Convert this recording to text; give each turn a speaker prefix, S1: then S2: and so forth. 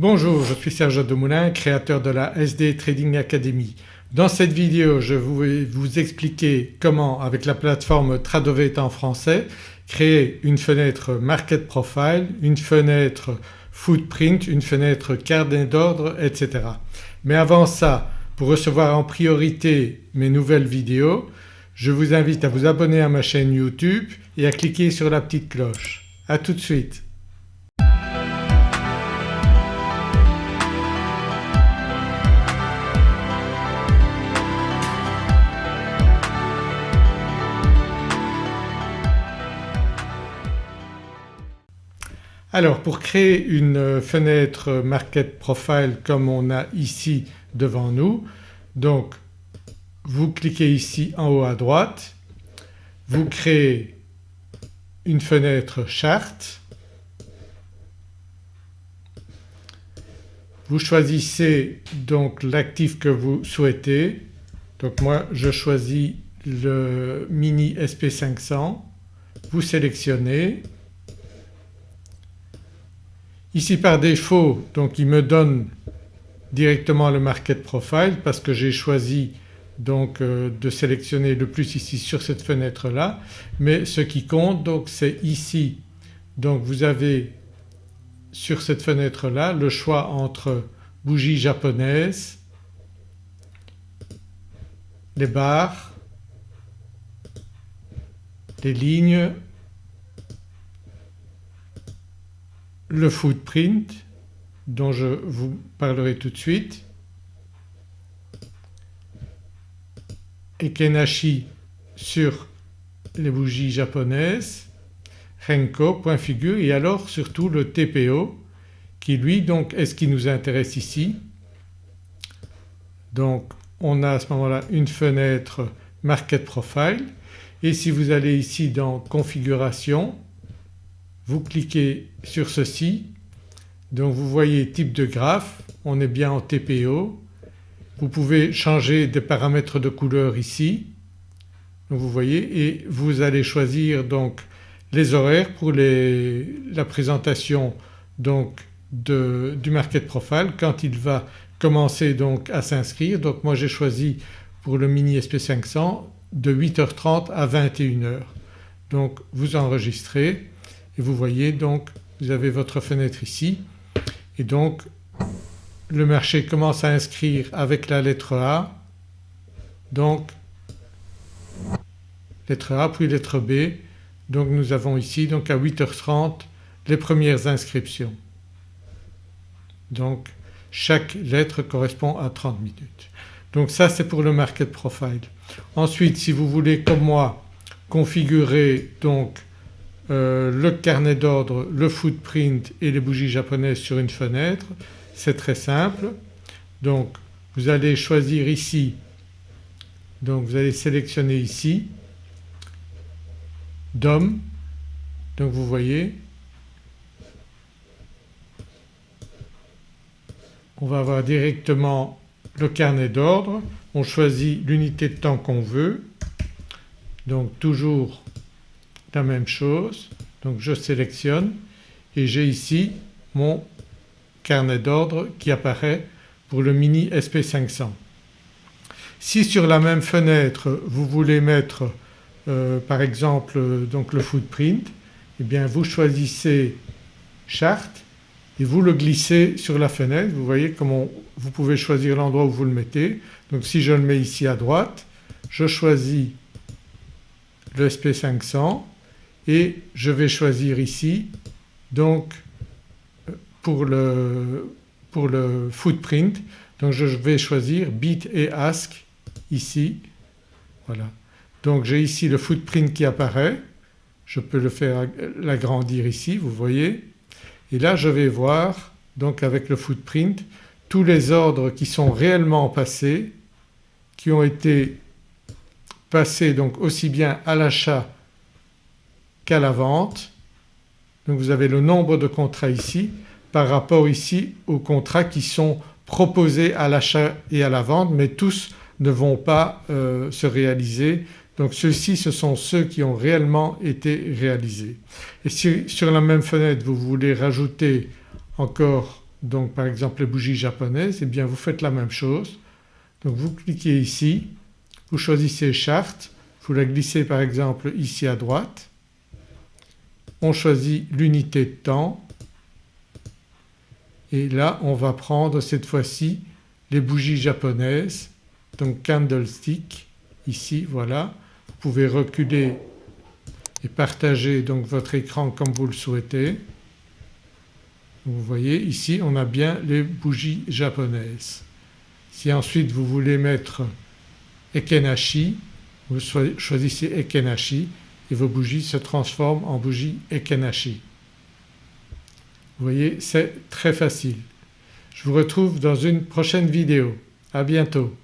S1: Bonjour, je suis Serge Demoulin, créateur de la SD Trading Academy. Dans cette vidéo je vais vous expliquer comment avec la plateforme Tradovate en français créer une fenêtre Market Profile, une fenêtre Footprint, une fenêtre carnet d'ordre etc. Mais avant ça pour recevoir en priorité mes nouvelles vidéos je vous invite à vous abonner à ma chaîne YouTube et à cliquer sur la petite cloche. A tout de suite. Alors pour créer une fenêtre Market Profile comme on a ici devant nous donc vous cliquez ici en haut à droite, vous créez une fenêtre charte, vous choisissez donc l'actif que vous souhaitez donc moi je choisis le Mini SP500, vous sélectionnez. Ici par défaut donc il me donne directement le market profile parce que j'ai choisi donc euh, de sélectionner le plus ici sur cette fenêtre là mais ce qui compte donc c'est ici. Donc vous avez sur cette fenêtre là le choix entre bougie japonaise, les barres, les lignes, le footprint dont je vous parlerai tout de suite et Kenashi sur les bougies japonaises, Renko, point figure et alors surtout le TPO qui lui donc est ce qui nous intéresse ici. Donc on a à ce moment-là une fenêtre Market Profile et si vous allez ici dans Configuration vous cliquez sur ceci donc vous voyez type de graphe, on est bien en TPO. Vous pouvez changer des paramètres de couleur ici donc vous voyez et vous allez choisir donc les horaires pour la présentation donc du market profile quand il va commencer donc à s'inscrire. Donc moi j'ai choisi pour le mini SP500 de 8h30 à 21h. Donc vous enregistrez et vous voyez donc vous avez votre fenêtre ici et donc le marché commence à inscrire avec la lettre A donc lettre A puis lettre B donc nous avons ici donc à 8h30 les premières inscriptions. Donc chaque lettre correspond à 30 minutes. Donc ça c'est pour le market profile. Ensuite si vous voulez comme moi configurer donc euh, le carnet d'ordre, le footprint et les bougies japonaises sur une fenêtre. C'est très simple. Donc vous allez choisir ici, donc vous allez sélectionner ici. DOM, donc vous voyez. On va avoir directement le carnet d'ordre, on choisit l'unité de temps qu'on veut. Donc toujours la même chose donc je sélectionne et j'ai ici mon carnet d'ordre qui apparaît pour le Mini SP500. Si sur la même fenêtre vous voulez mettre euh, par exemple donc le footprint eh bien vous choisissez charte et vous le glissez sur la fenêtre. Vous voyez comment vous pouvez choisir l'endroit où vous le mettez. Donc si je le mets ici à droite je choisis le SP500 et je vais choisir ici donc pour le, pour le footprint donc je vais choisir bit et ask ici. Voilà. Donc j'ai ici le footprint qui apparaît, je peux le faire l'agrandir ici vous voyez. Et là je vais voir donc avec le footprint tous les ordres qui sont réellement passés, qui ont été passés donc aussi bien à l'achat qu'à la vente. Donc vous avez le nombre de contrats ici par rapport ici aux contrats qui sont proposés à l'achat et à la vente mais tous ne vont pas euh, se réaliser. Donc ceux-ci ce sont ceux qui ont réellement été réalisés. Et si sur la même fenêtre vous voulez rajouter encore donc par exemple les bougies japonaises et eh bien vous faites la même chose. Donc vous cliquez ici, vous choisissez Charte, vous la glissez par exemple ici à droite, on choisit l'unité de temps et là on va prendre cette fois-ci les bougies japonaises donc candlestick ici voilà. Vous pouvez reculer et partager donc votre écran comme vous le souhaitez. Vous voyez ici on a bien les bougies japonaises. Si ensuite vous voulez mettre Ekenashi, vous choisissez Ekenashi et vos bougies se transforment en bougies Ekenashi. Vous voyez c'est très facile. Je vous retrouve dans une prochaine vidéo. À bientôt.